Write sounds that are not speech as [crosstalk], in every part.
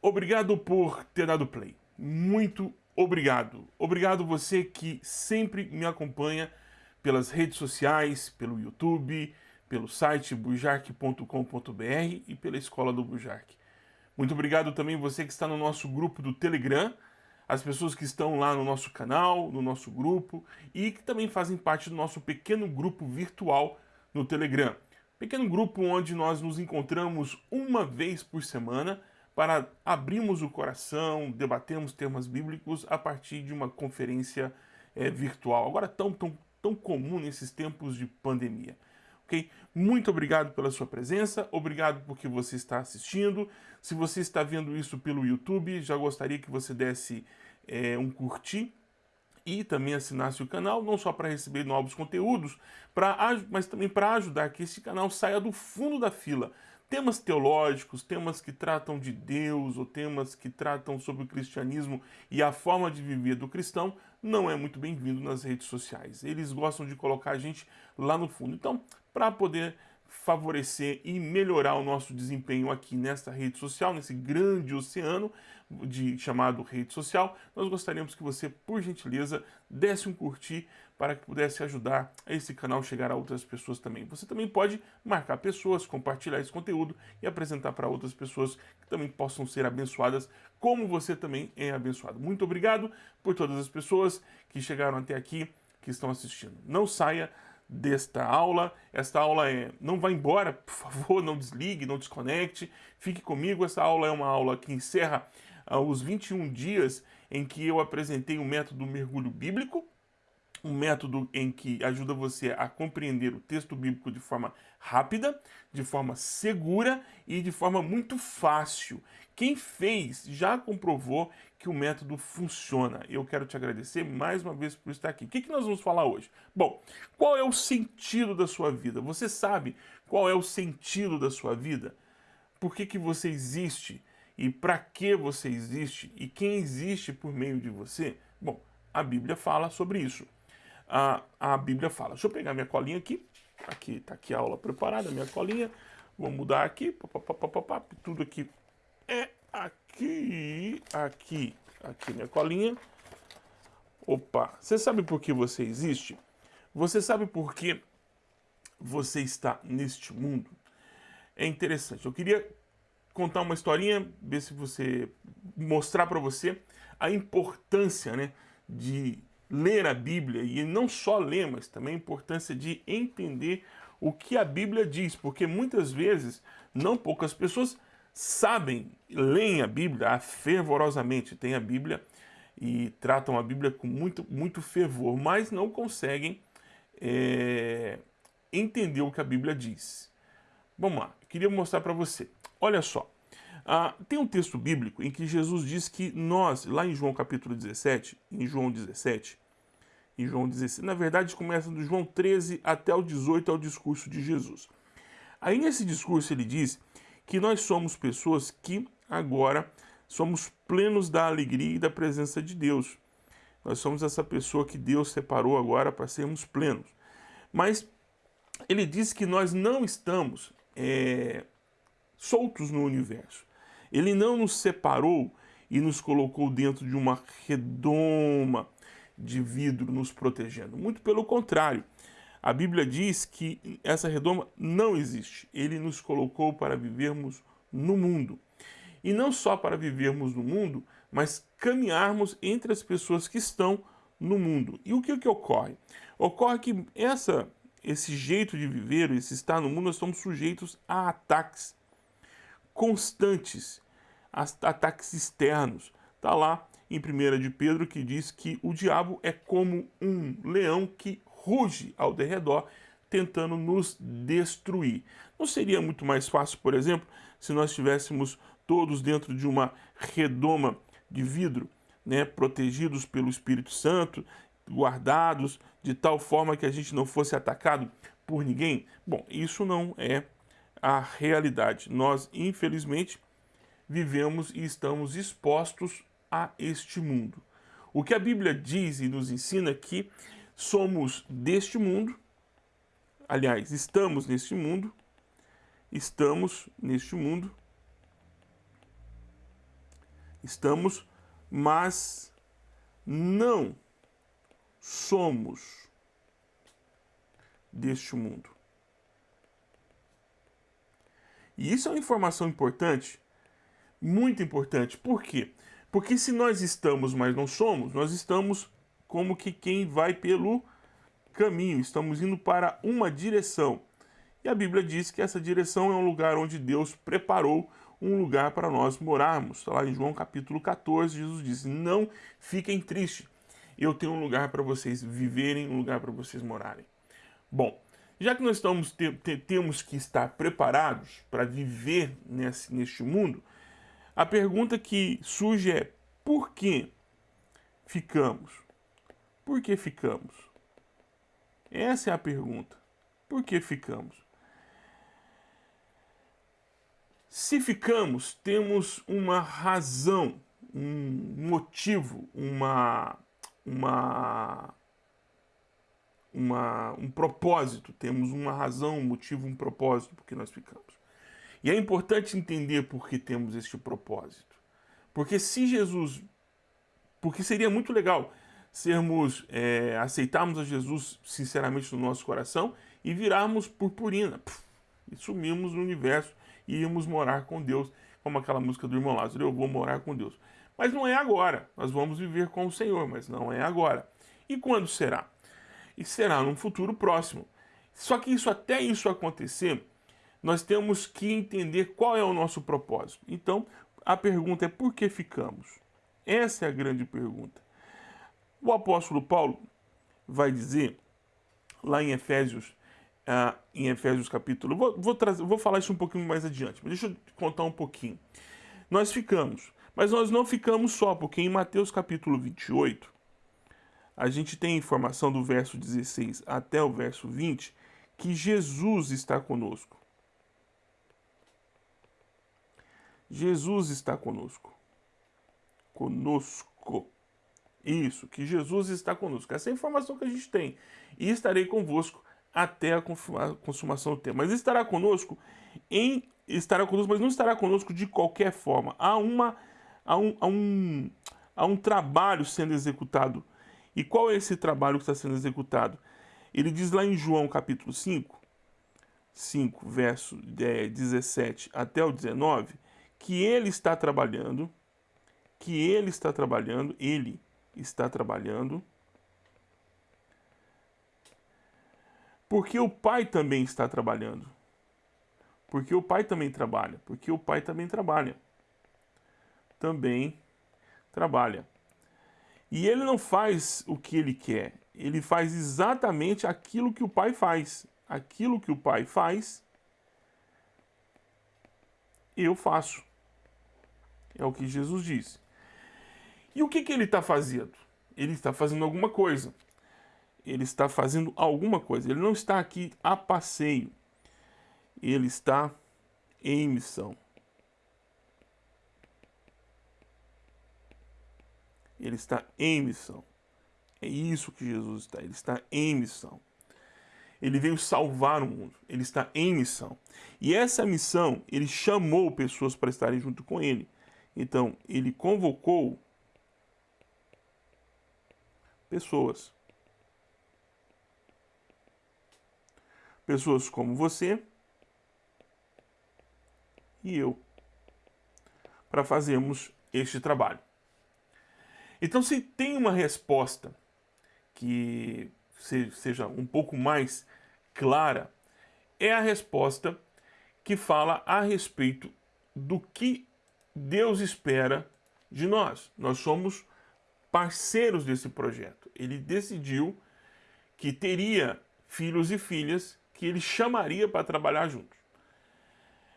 Obrigado por ter dado play. Muito obrigado. Obrigado você que sempre me acompanha pelas redes sociais, pelo YouTube, pelo site bujark.com.br e pela Escola do Bujark. Muito obrigado também você que está no nosso grupo do Telegram, as pessoas que estão lá no nosso canal, no nosso grupo e que também fazem parte do nosso pequeno grupo virtual no Telegram. Pequeno grupo onde nós nos encontramos uma vez por semana para abrirmos o coração, debatermos temas bíblicos a partir de uma conferência é, virtual. Agora tão, tão, tão comum nesses tempos de pandemia. Ok? Muito obrigado pela sua presença, obrigado porque você está assistindo. Se você está vendo isso pelo YouTube, já gostaria que você desse é, um curtir e também assinasse o canal, não só para receber novos conteúdos, pra, mas também para ajudar que esse canal saia do fundo da fila. Temas teológicos, temas que tratam de Deus ou temas que tratam sobre o cristianismo e a forma de viver do cristão não é muito bem-vindo nas redes sociais. Eles gostam de colocar a gente lá no fundo. Então, para poder favorecer e melhorar o nosso desempenho aqui nesta rede social, nesse grande oceano de, chamado rede social, nós gostaríamos que você, por gentileza, desse um curtir para que pudesse ajudar esse canal chegar a outras pessoas também. Você também pode marcar pessoas, compartilhar esse conteúdo e apresentar para outras pessoas que também possam ser abençoadas, como você também é abençoado. Muito obrigado por todas as pessoas que chegaram até aqui, que estão assistindo. Não saia desta aula. Esta aula é, não vá embora, por favor, não desligue, não desconecte, fique comigo. Essa aula é uma aula que encerra uh, os 21 dias em que eu apresentei o método mergulho bíblico, um método em que ajuda você a compreender o texto bíblico de forma rápida, de forma segura e de forma muito fácil. Quem fez já comprovou que o método funciona. Eu quero te agradecer mais uma vez por estar aqui. O que, que nós vamos falar hoje? Bom, qual é o sentido da sua vida? Você sabe qual é o sentido da sua vida? Por que, que você existe? E para que você existe? E quem existe por meio de você? Bom, a Bíblia fala sobre isso a, a Bíblia fala. Deixa eu pegar minha colinha aqui. Aqui tá aqui a aula preparada, minha colinha. Vou mudar aqui. Tudo aqui é aqui, aqui, aqui minha colinha. Opa, você sabe por que você existe? Você sabe por que você está neste mundo? É interessante. Eu queria contar uma historinha, ver se você mostrar para você a importância, né, de ler a Bíblia e não só ler, mas também a importância de entender o que a Bíblia diz, porque muitas vezes não poucas pessoas sabem, leem a Bíblia fervorosamente, têm a Bíblia e tratam a Bíblia com muito, muito fervor, mas não conseguem é, entender o que a Bíblia diz. Vamos lá, queria mostrar para você. Olha só, ah, tem um texto bíblico em que Jesus diz que nós, lá em João capítulo 17, em João 17, em João 16, na verdade começa do João 13 até o 18, é o discurso de Jesus. Aí nesse discurso ele diz que nós somos pessoas que agora somos plenos da alegria e da presença de Deus. Nós somos essa pessoa que Deus separou agora para sermos plenos. Mas ele diz que nós não estamos é, soltos no universo. Ele não nos separou e nos colocou dentro de uma redoma de vidro nos protegendo. Muito pelo contrário. A Bíblia diz que essa redoma não existe. Ele nos colocou para vivermos no mundo. E não só para vivermos no mundo, mas caminharmos entre as pessoas que estão no mundo. E o que, que ocorre? Ocorre que essa, esse jeito de viver, esse estar no mundo, nós estamos sujeitos a ataques constantes, ataques externos. Está lá em 1 de Pedro que diz que o diabo é como um leão que ruge ao derredor, tentando nos destruir. Não seria muito mais fácil, por exemplo, se nós estivéssemos todos dentro de uma redoma de vidro, né, protegidos pelo Espírito Santo, guardados de tal forma que a gente não fosse atacado por ninguém? Bom, isso não é a realidade. Nós, infelizmente, vivemos e estamos expostos a este mundo. O que a Bíblia diz e nos ensina é que somos deste mundo, aliás, estamos neste mundo, estamos neste mundo, Estamos, mas não somos deste mundo. E isso é uma informação importante, muito importante. Por quê? Porque se nós estamos, mas não somos, nós estamos como que quem vai pelo caminho, estamos indo para uma direção. E a Bíblia diz que essa direção é um lugar onde Deus preparou um lugar para nós morarmos. Está lá em João capítulo 14, Jesus diz: Não fiquem tristes, eu tenho um lugar para vocês viverem, um lugar para vocês morarem. Bom, já que nós estamos, te, te, temos que estar preparados para viver nesse, neste mundo, a pergunta que surge é: por que ficamos? Por que ficamos? Essa é a pergunta. Por que ficamos? Se ficamos, temos uma razão, um motivo, uma, uma, uma, um propósito. Temos uma razão, um motivo, um propósito porque nós ficamos. E é importante entender por que temos este propósito. Porque se Jesus. Porque seria muito legal sermos. É, aceitarmos a Jesus sinceramente no nosso coração e virarmos purpurina. e sumirmos no universo e irmos morar com Deus. Como aquela música do irmão Lázaro, eu vou morar com Deus. Mas não é agora. Nós vamos viver com o Senhor, mas não é agora. E quando será? E será num futuro próximo. Só que isso até isso acontecer, nós temos que entender qual é o nosso propósito. Então, a pergunta é por que ficamos? Essa é a grande pergunta. O apóstolo Paulo vai dizer, lá em Efésios, uh, em Efésios capítulo, vou, vou, trazer, vou falar isso um pouquinho mais adiante, mas deixa eu contar um pouquinho. Nós ficamos, mas nós não ficamos só, porque em Mateus capítulo 28, a gente tem informação do verso 16 até o verso 20, que Jesus está conosco. Jesus está conosco. Conosco. Isso, que Jesus está conosco. Essa é a informação que a gente tem. E estarei convosco até a consumação do tempo. Mas estará conosco em estará conosco, mas não estará conosco de qualquer forma. Há uma há um, há um, há um trabalho sendo executado. E qual é esse trabalho que está sendo executado? Ele diz lá em João capítulo 5, 5, verso 17 até o 19, que ele está trabalhando, que ele está trabalhando, ele está trabalhando, porque o pai também está trabalhando. Porque o pai também trabalha, porque o pai também trabalha. Também trabalha. E ele não faz o que ele quer, ele faz exatamente aquilo que o pai faz. Aquilo que o pai faz, eu faço. É o que Jesus disse. E o que, que ele está fazendo? Ele está fazendo alguma coisa. Ele está fazendo alguma coisa. Ele não está aqui a passeio. Ele está em missão. Ele está em missão. É isso que Jesus está. Ele está em missão. Ele veio salvar o mundo. Ele está em missão. E essa missão, ele chamou pessoas para estarem junto com ele. Então, ele convocou pessoas. Pessoas como você e eu para fazermos este trabalho. Então, se tem uma resposta que seja um pouco mais clara, é a resposta que fala a respeito do que Deus espera de nós. Nós somos parceiros desse projeto. Ele decidiu que teria filhos e filhas que ele chamaria para trabalhar juntos.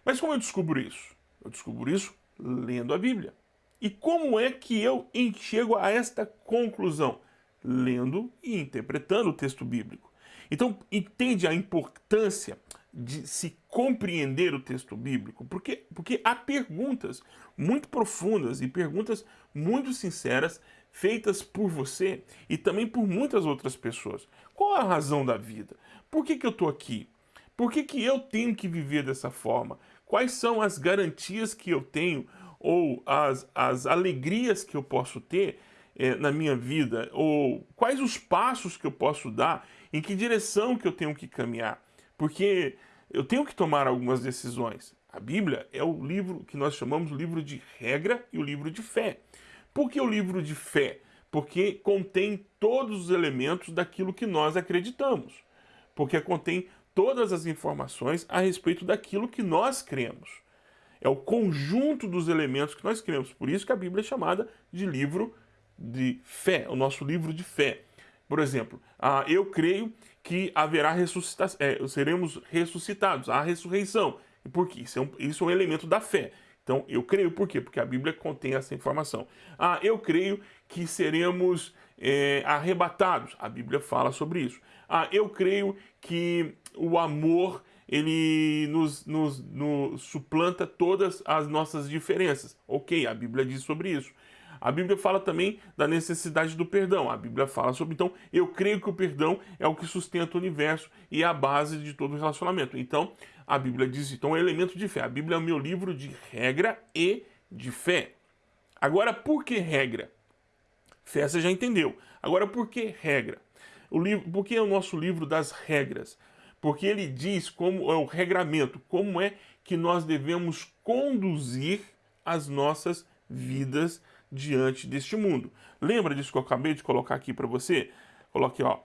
Mas como eu descubro isso? Eu descubro isso lendo a Bíblia. E como é que eu chego a esta conclusão? Lendo e interpretando o texto bíblico. Então, entende a importância de se compreender o texto bíblico? Porque, porque há perguntas muito profundas e perguntas muito sinceras feitas por você e também por muitas outras pessoas. Qual a razão da vida? Por que, que eu estou aqui? Por que, que eu tenho que viver dessa forma? Quais são as garantias que eu tenho ou as, as alegrias que eu posso ter é, na minha vida, ou quais os passos que eu posso dar, em que direção que eu tenho que caminhar, porque eu tenho que tomar algumas decisões. A Bíblia é o livro que nós chamamos livro de regra e o livro de fé. Por que o livro de fé? Porque contém todos os elementos daquilo que nós acreditamos. Porque contém todas as informações a respeito daquilo que nós cremos. É o conjunto dos elementos que nós cremos. Por isso que a Bíblia é chamada de livro de fé, o nosso livro de fé. Por exemplo, ah, eu creio que haverá ressuscitação, é, seremos ressuscitados, a ressurreição. Por quê? Isso é, um, isso é um elemento da fé. Então, eu creio por quê? Porque a Bíblia contém essa informação. Ah, eu creio que seremos é, arrebatados. A Bíblia fala sobre isso. Ah, eu creio que o amor ele nos, nos, nos suplanta todas as nossas diferenças. Ok, a Bíblia diz sobre isso. A Bíblia fala também da necessidade do perdão. A Bíblia fala sobre, então, eu creio que o perdão é o que sustenta o universo e é a base de todo relacionamento. Então, a Bíblia diz, então, é elemento de fé. A Bíblia é o meu livro de regra e de fé. Agora, por que regra? Fé você já entendeu. Agora, por que regra? O livro, por que é o nosso livro das regras? Porque ele diz como é o regramento, como é que nós devemos conduzir as nossas vidas diante deste mundo. Lembra disso que eu acabei de colocar aqui para você? Coloque, ó.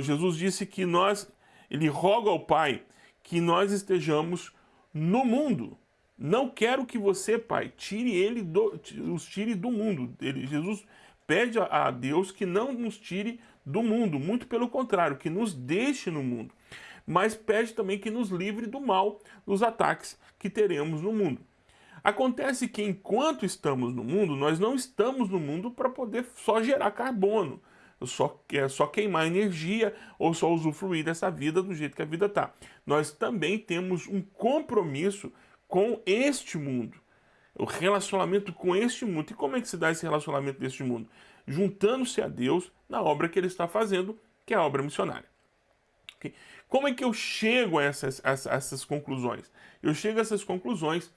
Jesus disse que nós, ele roga ao Pai que nós estejamos no mundo. Não quero que você, Pai, tire ele do, os tire do mundo. Ele, Jesus pede a Deus que não nos tire do mundo, muito pelo contrário, que nos deixe no mundo. Mas pede também que nos livre do mal, dos ataques que teremos no mundo. Acontece que enquanto estamos no mundo, nós não estamos no mundo para poder só gerar carbono, só, é, só queimar energia ou só usufruir dessa vida do jeito que a vida está. Nós também temos um compromisso com este mundo, o relacionamento com este mundo. E como é que se dá esse relacionamento deste mundo? Juntando-se a Deus na obra que Ele está fazendo, que é a obra missionária. Como é que eu chego a essas, a essas conclusões? Eu chego a essas conclusões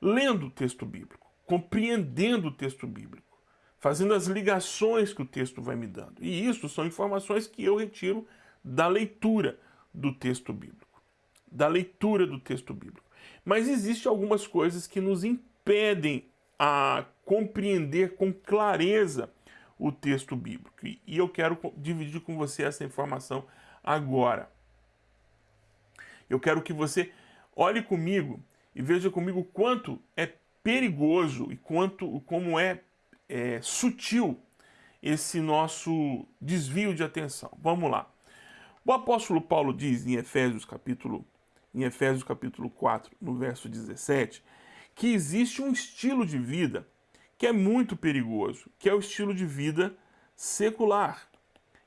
lendo o texto bíblico, compreendendo o texto bíblico, fazendo as ligações que o texto vai me dando. E isso são informações que eu retiro da leitura do texto bíblico, da leitura do texto bíblico. Mas existem algumas coisas que nos impedem a compreender com clareza o texto bíblico. E eu quero dividir com você essa informação agora. Eu quero que você olhe comigo e veja comigo quanto é perigoso e quanto como é, é sutil esse nosso desvio de atenção. Vamos lá. O apóstolo Paulo diz em Efésios capítulo em Efésios capítulo 4, no verso 17, que existe um estilo de vida que é muito perigoso, que é o estilo de vida secular.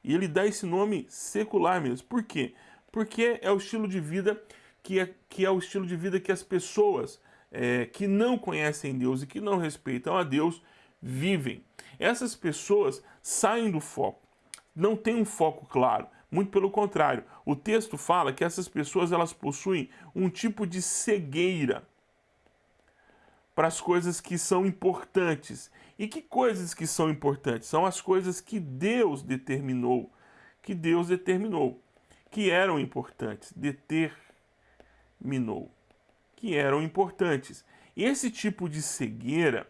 E ele dá esse nome secular mesmo. Por quê? Porque é o estilo de vida que é, que é o estilo de vida que as pessoas é, que não conhecem Deus e que não respeitam a Deus vivem. Essas pessoas saem do foco, não têm um foco claro. Muito pelo contrário, o texto fala que essas pessoas elas possuem um tipo de cegueira para as coisas que são importantes. E que coisas que são importantes? São as coisas que Deus determinou, que Deus determinou, que eram importantes, deter minou, que eram importantes. Esse tipo de cegueira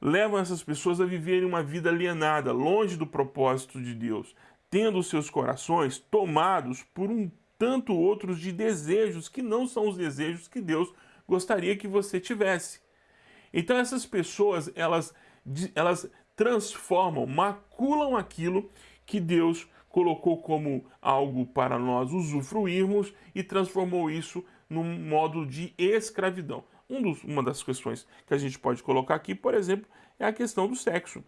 leva essas pessoas a viverem uma vida alienada, longe do propósito de Deus, tendo seus corações tomados por um tanto outros de desejos que não são os desejos que Deus gostaria que você tivesse. Então essas pessoas, elas, elas transformam, maculam aquilo que Deus colocou como algo para nós usufruirmos e transformou isso num modo de escravidão. Um dos, uma das questões que a gente pode colocar aqui, por exemplo, é a questão do sexo.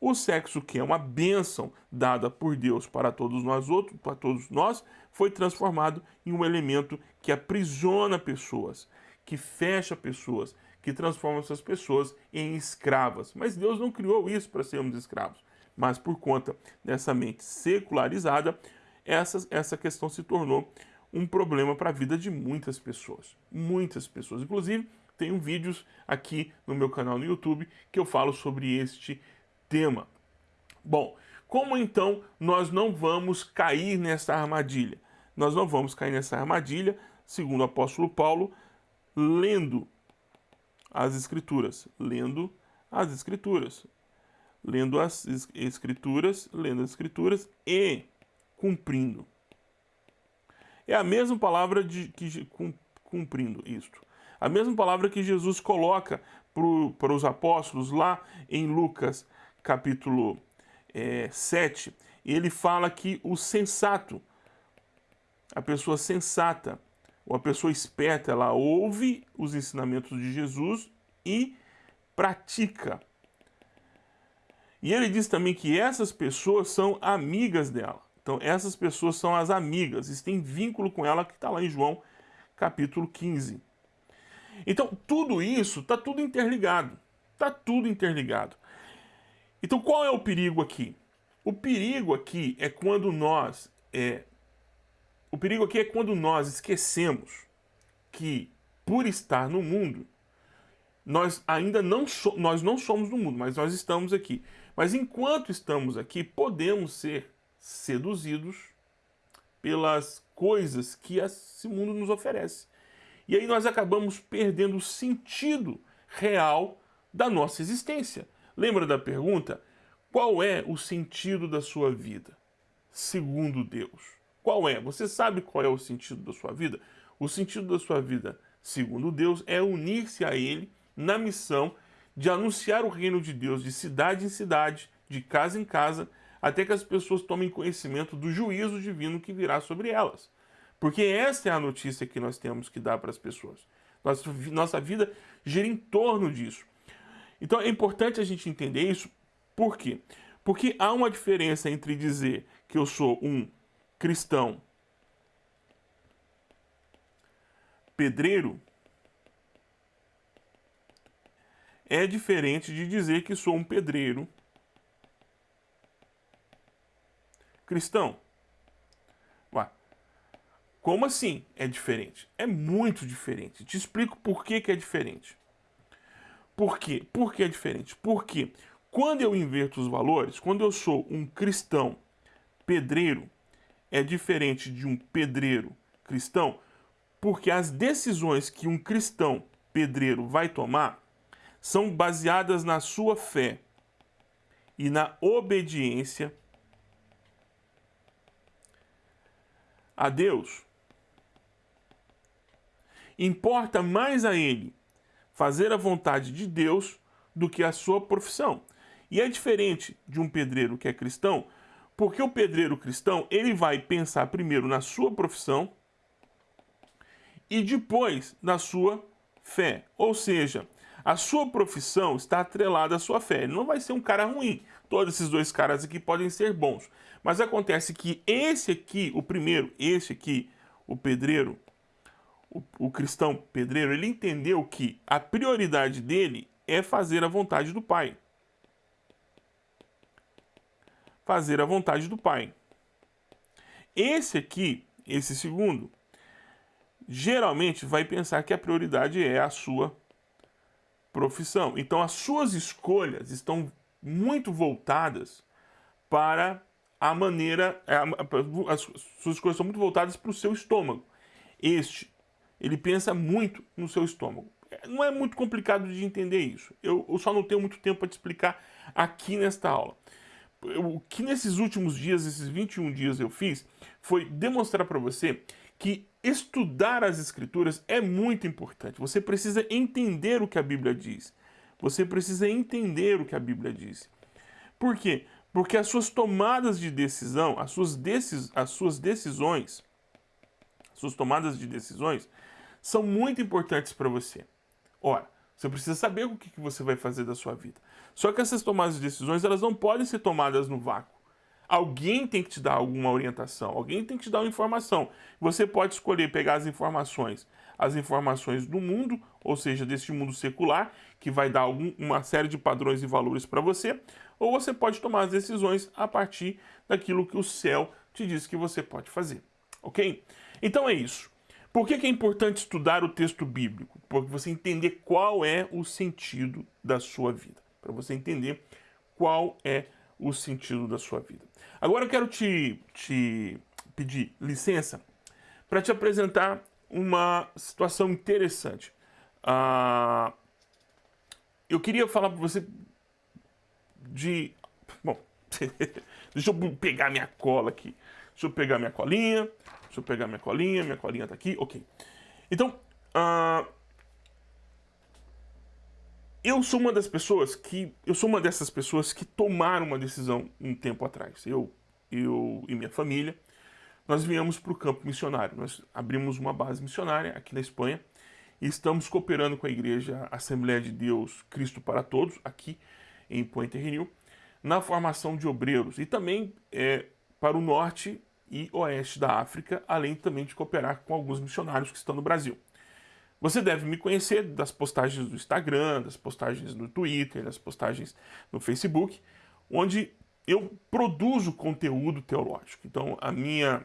O sexo, que é uma bênção dada por Deus para todos nós outros, para todos nós, foi transformado em um elemento que aprisiona pessoas, que fecha pessoas, que transforma essas pessoas em escravas. Mas Deus não criou isso para sermos escravos mas por conta dessa mente secularizada, essa, essa questão se tornou um problema para a vida de muitas pessoas. Muitas pessoas. Inclusive, tenho vídeos aqui no meu canal no YouTube que eu falo sobre este tema. Bom, como então nós não vamos cair nessa armadilha? Nós não vamos cair nessa armadilha, segundo o apóstolo Paulo, lendo as Escrituras. Lendo as Escrituras. Lendo as Escrituras, lendo as Escrituras e cumprindo. É a mesma palavra de que cumprindo isto. A mesma palavra que Jesus coloca para os apóstolos lá em Lucas capítulo é, 7. Ele fala que o sensato, a pessoa sensata, ou a pessoa esperta, ela ouve os ensinamentos de Jesus e pratica. E ele diz também que essas pessoas são amigas dela. Então, essas pessoas são as amigas, e tem vínculo com ela, que está lá em João capítulo 15. Então, tudo isso está tudo interligado. Está tudo interligado. Então, qual é o perigo aqui? O perigo aqui é quando nós é, o perigo aqui é quando nós esquecemos que por estar no mundo nós ainda não so, nós não somos do mundo, mas nós estamos aqui. Mas enquanto estamos aqui, podemos ser seduzidos pelas coisas que esse mundo nos oferece. E aí nós acabamos perdendo o sentido real da nossa existência. Lembra da pergunta? Qual é o sentido da sua vida, segundo Deus? Qual é? Você sabe qual é o sentido da sua vida? O sentido da sua vida, segundo Deus, é unir-se a Ele na missão de anunciar o reino de Deus de cidade em cidade, de casa em casa, até que as pessoas tomem conhecimento do juízo divino que virá sobre elas. Porque essa é a notícia que nós temos que dar para as pessoas. Nossa, nossa vida gira em torno disso. Então é importante a gente entender isso. Por quê? Porque há uma diferença entre dizer que eu sou um cristão pedreiro é diferente de dizer que sou um pedreiro cristão. Ué, como assim é diferente? É muito diferente. Te explico por que, que é diferente. Por quê? Por que é diferente? Porque quando eu inverto os valores, quando eu sou um cristão pedreiro, é diferente de um pedreiro cristão, porque as decisões que um cristão pedreiro vai tomar são baseadas na sua fé e na obediência a Deus. Importa mais a ele fazer a vontade de Deus do que a sua profissão. E é diferente de um pedreiro que é cristão, porque o pedreiro cristão, ele vai pensar primeiro na sua profissão e depois na sua fé. Ou seja, a sua profissão está atrelada à sua fé. Ele não vai ser um cara ruim. Todos esses dois caras aqui podem ser bons. Mas acontece que esse aqui, o primeiro, esse aqui, o pedreiro, o, o cristão pedreiro, ele entendeu que a prioridade dele é fazer a vontade do Pai. Fazer a vontade do Pai. Esse aqui, esse segundo, geralmente vai pensar que a prioridade é a sua profissão. Então as suas escolhas estão muito voltadas para a maneira, as suas escolhas são muito voltadas para o seu estômago. Este ele pensa muito no seu estômago. Não é muito complicado de entender isso. Eu, eu só não tenho muito tempo para te explicar aqui nesta aula. O que nesses últimos dias, esses 21 dias eu fiz, foi demonstrar para você que estudar as escrituras é muito importante. Você precisa entender o que a Bíblia diz. Você precisa entender o que a Bíblia diz. Por quê? Porque as suas tomadas de decisão, as suas, decis as suas decisões, as suas tomadas de decisões, são muito importantes para você. Ora, você precisa saber o que, você vai fazer da sua vida. Só que essas tomadas de decisões, elas não podem ser tomadas no vácuo. Alguém tem que te dar alguma orientação, alguém tem que te dar uma informação. Você pode escolher pegar as informações, as informações do mundo, ou seja, deste mundo secular, que vai dar algum, uma série de padrões e valores para você, ou você pode tomar as decisões a partir daquilo que o céu te diz que você pode fazer, ok? Então é isso. Por que, é importante estudar o texto bíblico? Porque você entender qual é o sentido da sua vida. Para você entender qual é o sentido da sua vida. Agora eu quero te, te pedir licença para te apresentar uma situação interessante. Ah, eu queria falar para você de. Bom, [laughs] deixa eu pegar minha cola aqui. Deixa eu pegar minha colinha. Deixa eu pegar minha colinha. Minha colinha tá aqui. Ok. Então, uh, eu sou uma das pessoas que. Eu sou uma dessas pessoas que tomaram uma decisão um tempo atrás. Eu, eu e minha família. Nós viemos para o campo missionário. Nós abrimos uma base missionária aqui na Espanha e estamos cooperando com a igreja Assembleia de Deus Cristo para Todos, aqui em Puente Renew, na formação de obreiros e também é, para o norte e oeste da África, além também de cooperar com alguns missionários que estão no Brasil. Você deve me conhecer das postagens do Instagram, das postagens no Twitter, das postagens no Facebook, onde eu produzo conteúdo teológico. Então, a minha,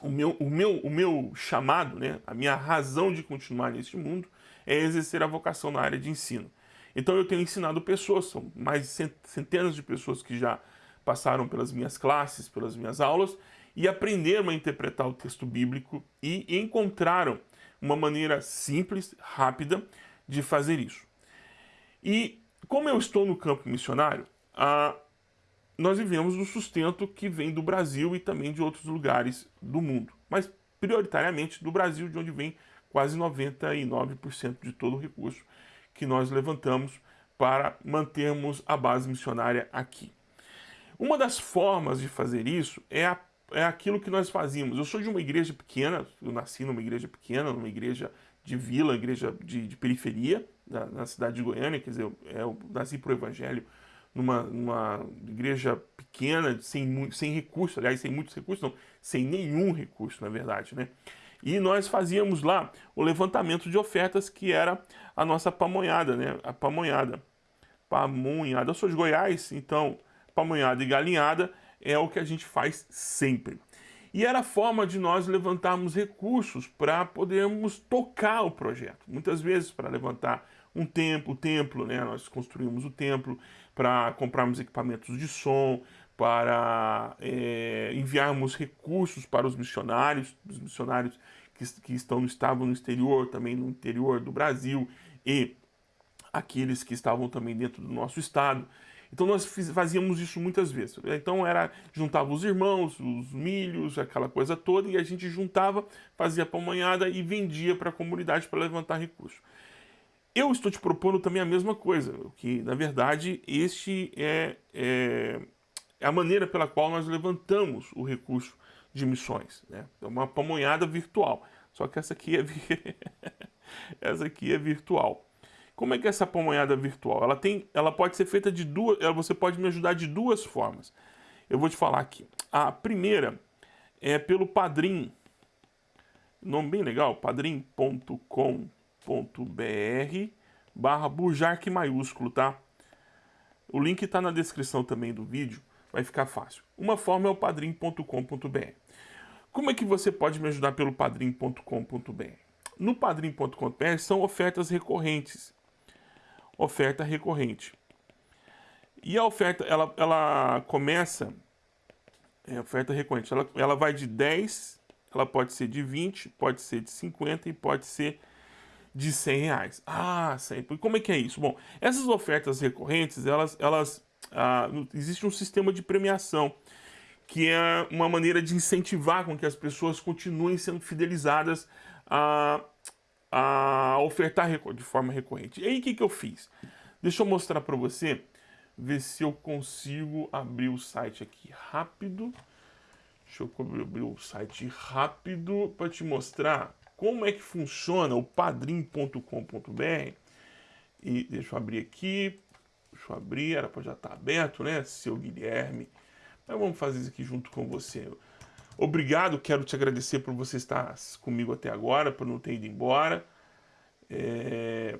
o, meu, o, meu, o meu chamado, né, a minha razão de continuar neste mundo é exercer a vocação na área de ensino. Então eu tenho ensinado pessoas, são mais de centenas de pessoas que já passaram pelas minhas classes, pelas minhas aulas, e aprenderam a interpretar o texto bíblico e encontraram uma maneira simples, rápida de fazer isso. E como eu estou no campo missionário, ah, nós vivemos do sustento que vem do Brasil e também de outros lugares do mundo, mas prioritariamente do Brasil, de onde vem quase 99% de todo o recurso que nós levantamos para mantermos a base missionária aqui. Uma das formas de fazer isso é, a, é aquilo que nós fazíamos. Eu sou de uma igreja pequena, eu nasci numa igreja pequena, numa igreja de vila, igreja de, de periferia, da, na cidade de Goiânia, quer dizer, eu, eu nasci para o evangelho numa, numa igreja pequena, sem, sem recursos, aliás, sem muitos recursos, não, sem nenhum recurso, na verdade, né? E nós fazíamos lá o levantamento de ofertas, que era a nossa pamonhada, né? A pamonhada. Pamonhada. Eu sou de Goiás, então pamonhada e galinhada é o que a gente faz sempre. E era a forma de nós levantarmos recursos para podermos tocar o projeto. Muitas vezes para levantar um templo, templo, né? Nós construímos o templo para comprarmos equipamentos de som, para é, enviarmos recursos para os missionários, os missionários que, que estão, estavam no exterior, também no interior do Brasil, e aqueles que estavam também dentro do nosso estado. Então nós fazíamos isso muitas vezes. Então era juntava os irmãos, os milhos, aquela coisa toda, e a gente juntava, fazia pamonhada e vendia para a comunidade para levantar recursos. Eu estou te propondo também a mesma coisa, que na verdade este é, é é a maneira pela qual nós levantamos o recurso de missões. Né? É uma pamonhada virtual. Só que essa aqui é, [laughs] essa aqui é virtual. Como é que é essa pamonhada virtual? Ela, tem, ela pode ser feita de duas. Você pode me ajudar de duas formas. Eu vou te falar aqui. A primeira é pelo Padrim. Nome bem legal, padrim.com.br barra Bujark maiúsculo, tá? O link está na descrição também do vídeo vai ficar fácil. Uma forma é o padrim.com.br. Como é que você pode me ajudar pelo padrim.com.br? No padrim.com.br são ofertas recorrentes. Oferta recorrente. E a oferta, ela, ela começa, é oferta recorrente, ela, ela vai de 10, ela pode ser de 20, pode ser de 50 e pode ser de 100 reais. Ah, sempre. Como é que é isso? Bom, essas ofertas recorrentes, elas, elas ah, existe um sistema de premiação que é uma maneira de incentivar com que as pessoas continuem sendo fidelizadas a, a ofertar de forma recorrente. E aí o que, que eu fiz? Deixa eu mostrar para você, ver se eu consigo abrir o site aqui rápido. Deixa eu abrir o site rápido para te mostrar como é que funciona o padrim.com.br. E deixa eu abrir aqui, Deixa eu abrir, era para já estar tá aberto, né, seu Guilherme? Mas vamos fazer isso aqui junto com você. Obrigado, quero te agradecer por você estar comigo até agora, por não ter ido embora. É,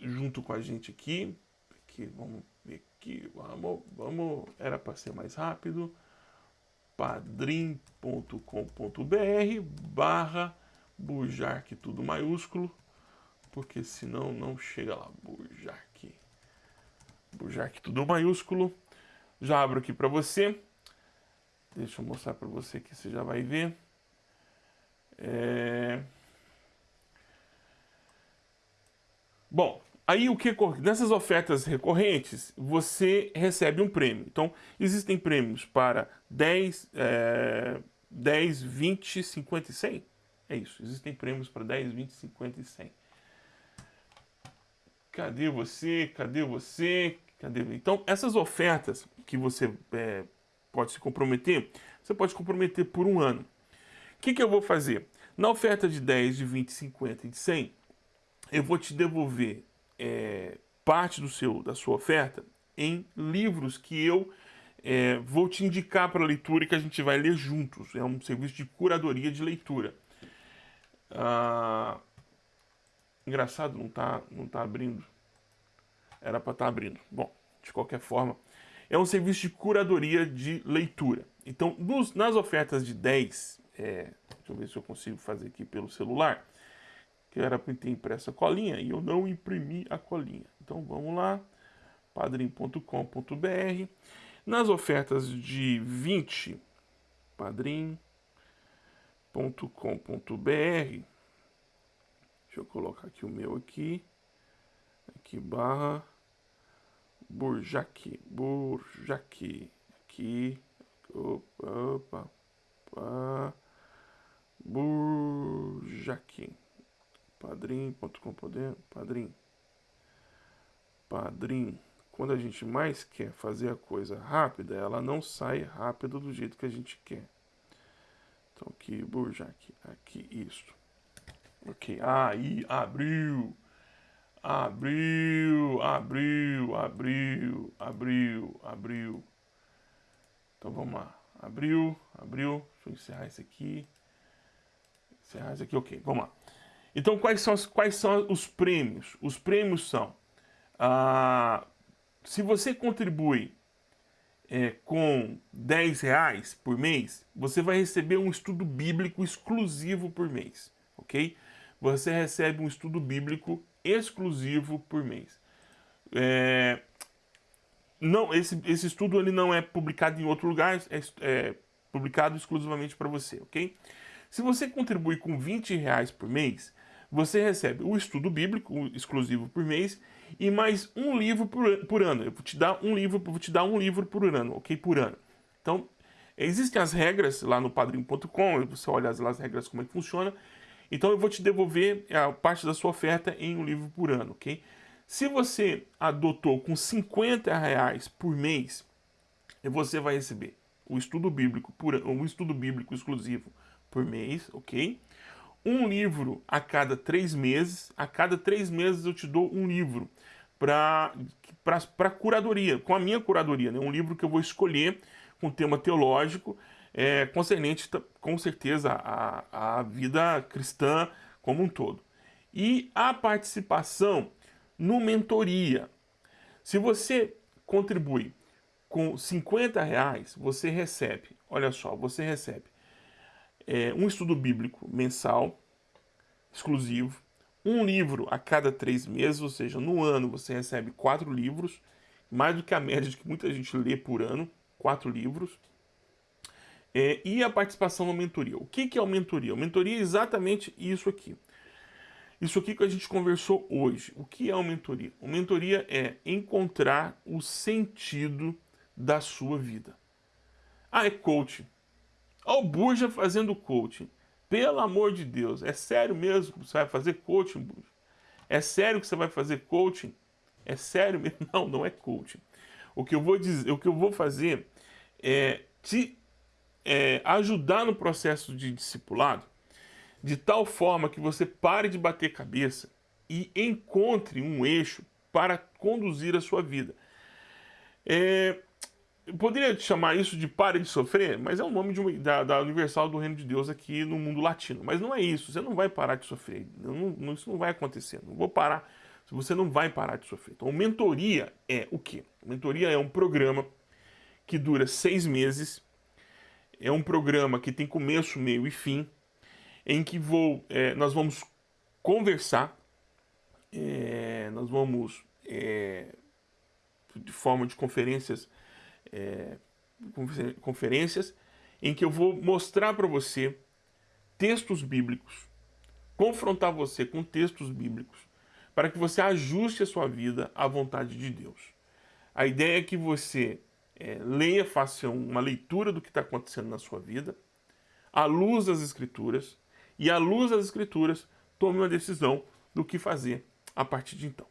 junto com a gente aqui. aqui. Vamos ver aqui, vamos, vamos, era para ser mais rápido. padrim.com.br barra Bujark tudo maiúsculo, porque senão não chega lá. Bujark. Bujark tudo maiúsculo. Já abro aqui para você. Deixa eu mostrar para você que você já vai ver. É... Bom, aí o que nessas ofertas recorrentes você recebe um prêmio. Então existem prêmios para 10, é, 10, 20, 50 e 100. É isso, existem prêmios para 10, 20, 50 e 100. Cadê você? Cadê você? Cadê? Então essas ofertas que você é, pode se comprometer, você pode se comprometer por um ano. O que, que eu vou fazer? Na oferta de 10, de 20, 50 e de 100, eu vou te devolver é, parte do seu, da sua oferta em livros que eu é, vou te indicar para leitura e que a gente vai ler juntos. É um serviço de curadoria de leitura. Ah, engraçado, não está não tá abrindo. Era para estar tá abrindo. Bom, de qualquer forma, é um serviço de curadoria de leitura. Então, nos, nas ofertas de 10, é, deixa eu ver se eu consigo fazer aqui pelo celular, que era para ter impressa a colinha e eu não imprimi a colinha. Então vamos lá, padrim.com.br. Nas ofertas de 20, padrim.com.br. Deixa eu colocar aqui o meu aqui. Aqui barra Burjac, Burjac, aqui, opa, opa, Burjac, padrim.com, padrim, padrim. Quando a gente mais quer fazer a coisa rápida, ela não sai rápida do jeito que a gente quer. Então aqui, Burjac, aqui, isso. Ok, aí, abriu. Abriu, abriu, abriu, abriu, abriu. Então vamos lá. Abriu, abriu. Deixa eu encerrar isso aqui. Encerrar isso aqui, ok. Vamos lá. Então quais são, quais são os prêmios? Os prêmios são... Ah, se você contribui é, com 10 reais por mês, você vai receber um estudo bíblico exclusivo por mês, ok? Você recebe um estudo bíblico exclusivo por mês. É, não, esse, esse estudo ele não é publicado em outro lugar, é, é publicado exclusivamente para você, ok? Se você contribui com 20 reais por mês, você recebe o estudo bíblico exclusivo por mês e mais um livro por, por ano. Eu vou te dar um livro, vou te dar um livro por ano, ok? Por ano. Então, existem as regras lá no padrinho.com, você olha as, as regras como é que funciona, então eu vou te devolver a parte da sua oferta em um livro por ano, ok? Se você adotou com 50 reais por mês, você vai receber o estudo bíblico, por, um estudo bíblico exclusivo por mês, ok? Um livro a cada três meses. A cada três meses eu te dou um livro para curadoria, com a minha curadoria, né? Um livro que eu vou escolher com tema teológico é, concernente com certeza à, à vida cristã como um todo. E a participação no mentoria. Se você contribui com 50 reais, você recebe, olha só, você recebe é, um estudo bíblico mensal, exclusivo, um livro a cada três meses, ou seja, no ano você recebe quatro livros, mais do que a média de que muita gente lê por ano, quatro livros. É, e a participação na mentoria. O que, que é a mentoria? A mentoria é exatamente isso aqui. Isso aqui que a gente conversou hoje. O que é uma mentoria? Uma mentoria é encontrar o sentido da sua vida. Ah, é coaching. Olha o Burja fazendo coaching. Pelo amor de Deus, é sério mesmo que você vai fazer coaching, Burja? É sério que você vai fazer coaching? É sério mesmo? [laughs] Não, não é coaching. O que eu vou dizer, o que eu vou fazer é te é, ajudar no processo de discipulado de tal forma que você pare de bater cabeça e encontre um eixo para conduzir a sua vida. É, eu poderia chamar isso de pare de sofrer, mas é o nome uma, da, da, Universal do Reino de Deus aqui no mundo latino. Mas não é isso, você não vai parar de sofrer. Não, isso não vai acontecer, não vou parar. Você não vai parar de sofrer. Então, mentoria é o quê? Mentoria é um programa que dura seis meses é um programa que tem começo, meio e fim. em que vou, é, nós vamos conversar, é, nós vamos, é, de forma de conferências, é, conferências, em que eu vou mostrar para você textos bíblicos, confrontar você com textos bíblicos, para que você ajuste a sua vida à vontade de Deus. A ideia é que você é, leia, faça uma leitura do que está acontecendo na sua vida, à luz das Escrituras, e à luz das Escrituras, tome uma decisão do que fazer a partir de então.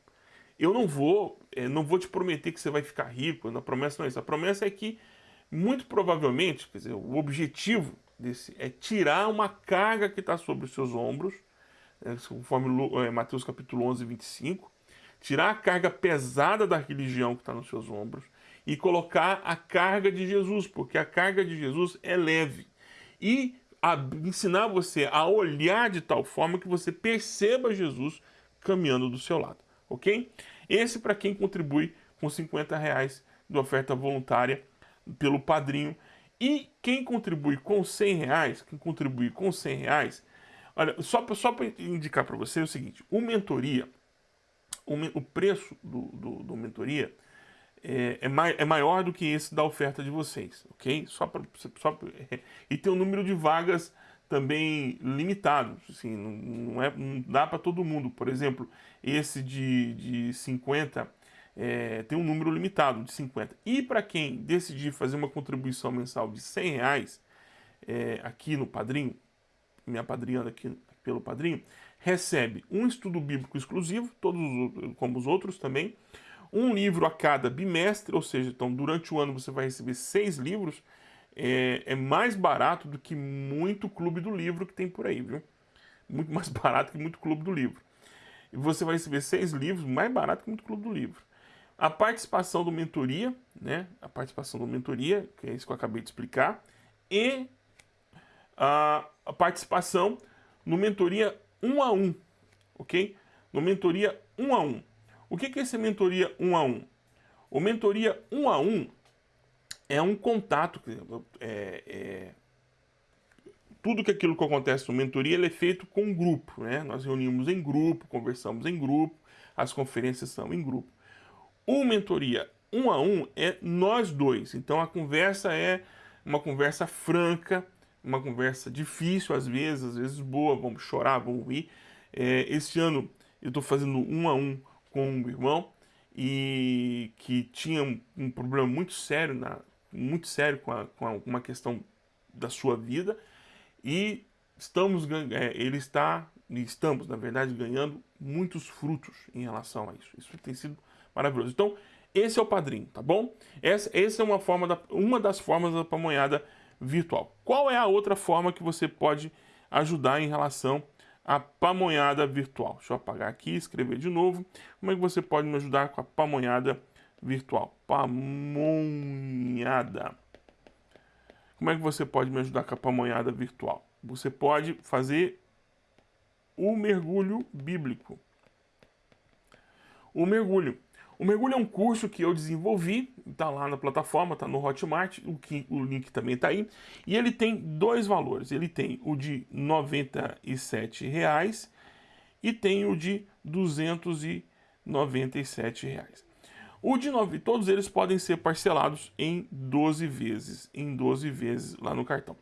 Eu não vou, é, não vou te prometer que você vai ficar rico, a promessa não é isso. A promessa é que, muito provavelmente, quer dizer, o objetivo desse é tirar uma carga que está sobre os seus ombros, né, conforme é, Mateus capítulo 11, 25, tirar a carga pesada da religião que está nos seus ombros e colocar a carga de Jesus, porque a carga de Jesus é leve. E a, ensinar você a olhar de tal forma que você perceba Jesus caminhando do seu lado, ok? Esse para quem contribui com 50 reais de oferta voluntária pelo padrinho. E quem contribui com 100 reais, quem contribui com 100 reais, olha, só, só para indicar para você é o seguinte, o mentoria, o, o preço do, do, do mentoria é, é, é, maior do que esse da oferta de vocês, ok? Só pra, só [laughs] e tem um número de vagas também limitado, assim, não, não, é, não dá para todo mundo. Por exemplo, esse de, de 50 é, tem um número limitado de 50. E para quem decidir fazer uma contribuição mensal de 100 reais é, aqui no Padrinho, minha padrinhando aqui pelo Padrinho, recebe um estudo bíblico exclusivo, todos como os outros também, um livro a cada bimestre, ou seja, então durante o ano você vai receber seis livros, é, é, mais barato do que muito clube do livro que tem por aí, viu? Muito mais [laughs] barato que muito clube do livro. E você vai receber seis livros, mais barato que muito clube do livro. A participação do mentoria, né? A participação do mentoria, que é isso que eu acabei de explicar, e a, a participação no mentoria um a um, ok? No mentoria um a um. O que é esse mentoria um a um? O mentoria um a um é um contato, é, é, tudo que aquilo que acontece no mentoria é feito com um grupo, né? Nós reunimos em grupo, conversamos em grupo, as conferências são em grupo. O mentoria um a um é nós dois, então a conversa é uma conversa franca, uma conversa difícil às vezes, às vezes boa, vamos chorar, vamos rir. É, esse ano eu estou fazendo um a um com um irmão e que tinha um, um problema muito sério, na, muito sério com, a, com a, uma questão da sua vida e estamos é, ele está estamos na verdade ganhando muitos frutos em relação a isso. Isso tem sido maravilhoso. Então esse é o padrinho, tá bom? Essa, essa é uma forma da, uma das formas da pamonhada virtual. Qual é a outra forma que você pode ajudar em relação a pamonhada virtual. Deixa eu apagar aqui, escrever de novo. Como é que você pode me ajudar com a pamonhada virtual? Pamonhada. Como é que você pode me ajudar com a pamonhada virtual? Você pode fazer o mergulho bíblico. O mergulho. O mergulho é um curso que eu desenvolvi, está lá na plataforma, está no Hotmart, o, que, o link também está aí. E ele tem dois valores, ele tem o de R$ 97,00 e tem o de 297 reais. O de 9, todos eles podem ser parcelados em 12 vezes, em 12 vezes lá no cartão.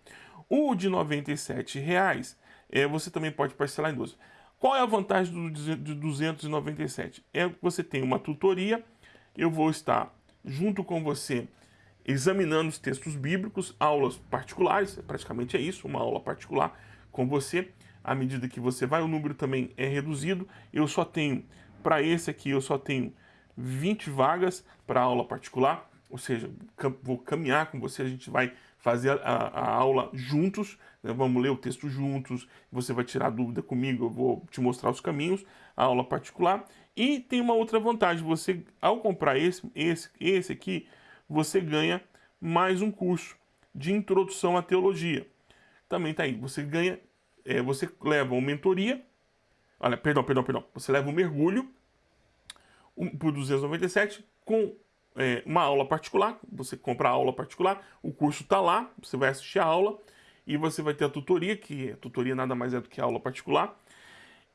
O de R$ 97,00 é, você também pode parcelar em 12. Qual é a vantagem do de 297? É que você tem uma tutoria, eu vou estar junto com você examinando os textos bíblicos, aulas particulares, praticamente é isso, uma aula particular com você. À medida que você vai, o número também é reduzido. Eu só tenho, para esse aqui, eu só tenho 20 vagas para aula particular, ou seja, vou caminhar com você, a gente vai fazer a, a aula juntos, né? vamos ler o texto juntos, você vai tirar dúvida comigo, eu vou te mostrar os caminhos, a aula particular. E tem uma outra vantagem, você ao comprar esse, esse, esse aqui, você ganha mais um curso de introdução à teologia. Também tá aí, você ganha, é, você leva uma mentoria, olha, perdão, perdão, perdão, você leva um mergulho um, por 297 com é, uma aula particular, você compra a aula particular, o curso está lá, você vai assistir a aula e você vai ter a tutoria, que a tutoria nada mais é do que aula particular,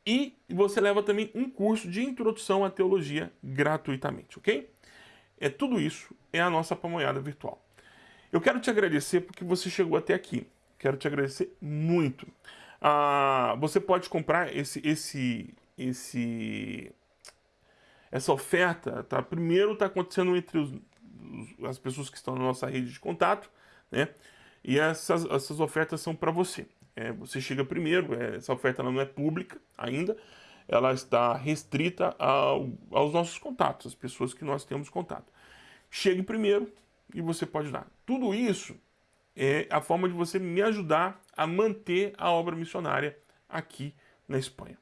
e você leva também um curso de introdução à teologia gratuitamente, ok? É tudo isso, é a nossa pamonhada virtual. Eu quero te agradecer porque você chegou até aqui. Quero te agradecer muito. Ah, você pode comprar esse, esse, esse, essa oferta, tá? Primeiro está acontecendo entre os, os, as pessoas que estão na nossa rede de contato, né? E essas, essas ofertas são para você. É, você chega primeiro, é, essa oferta não é pública ainda, ela está restrita ao, aos nossos contatos, as pessoas que nós temos contato. Chegue primeiro e você pode dar. Tudo isso é a forma de você me ajudar a manter a obra missionária aqui na Espanha.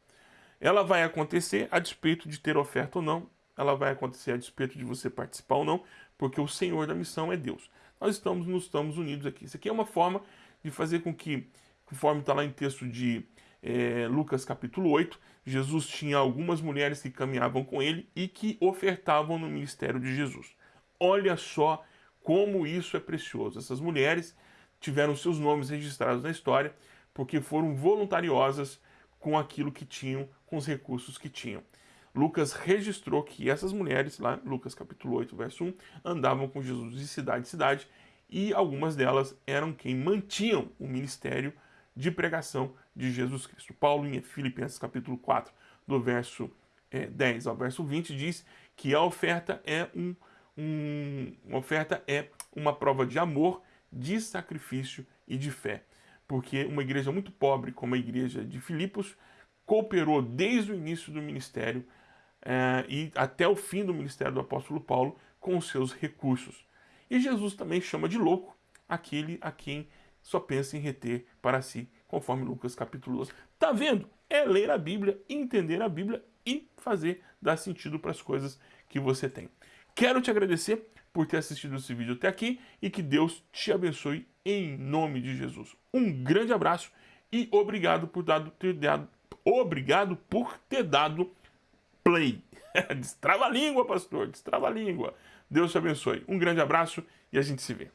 Ela vai acontecer a despeito de ter oferta ou não, ela vai acontecer a despeito de você participar ou não, porque o Senhor da missão é Deus. Nós estamos, nos estamos unidos aqui. Isso aqui é uma forma de fazer com que, conforme está lá em texto de é, Lucas capítulo 8, Jesus tinha algumas mulheres que caminhavam com ele e que ofertavam no ministério de Jesus. Olha só como isso é precioso. Essas mulheres tiveram seus nomes registrados na história porque foram voluntariosas com aquilo que tinham, com os recursos que tinham. Lucas registrou que essas mulheres, lá Lucas capítulo 8, verso 1, andavam com Jesus de cidade em cidade e algumas delas eram quem mantinham o ministério de pregação de Jesus Cristo. Paulo, em Filipenses capítulo 4, do verso é, 10 ao verso 20, diz que a oferta é um, um, uma oferta é uma prova de amor, de sacrifício e de fé. Porque uma igreja muito pobre, como a igreja de Filipos, cooperou desde o início do ministério é, e até o fim do ministério do apóstolo Paulo com seus recursos. E Jesus também chama de louco aquele a quem só pensa em reter para si, conforme Lucas capítulo 12. Tá vendo? É ler a Bíblia, entender a Bíblia e fazer dar sentido para as coisas que você tem. Quero te agradecer por ter assistido esse vídeo até aqui e que Deus te abençoe em nome de Jesus. Um grande abraço e obrigado por ter dado, obrigado por ter dado play. [laughs] destrava a língua, pastor, destrava a língua. Deus te abençoe. Um grande abraço e a gente se vê.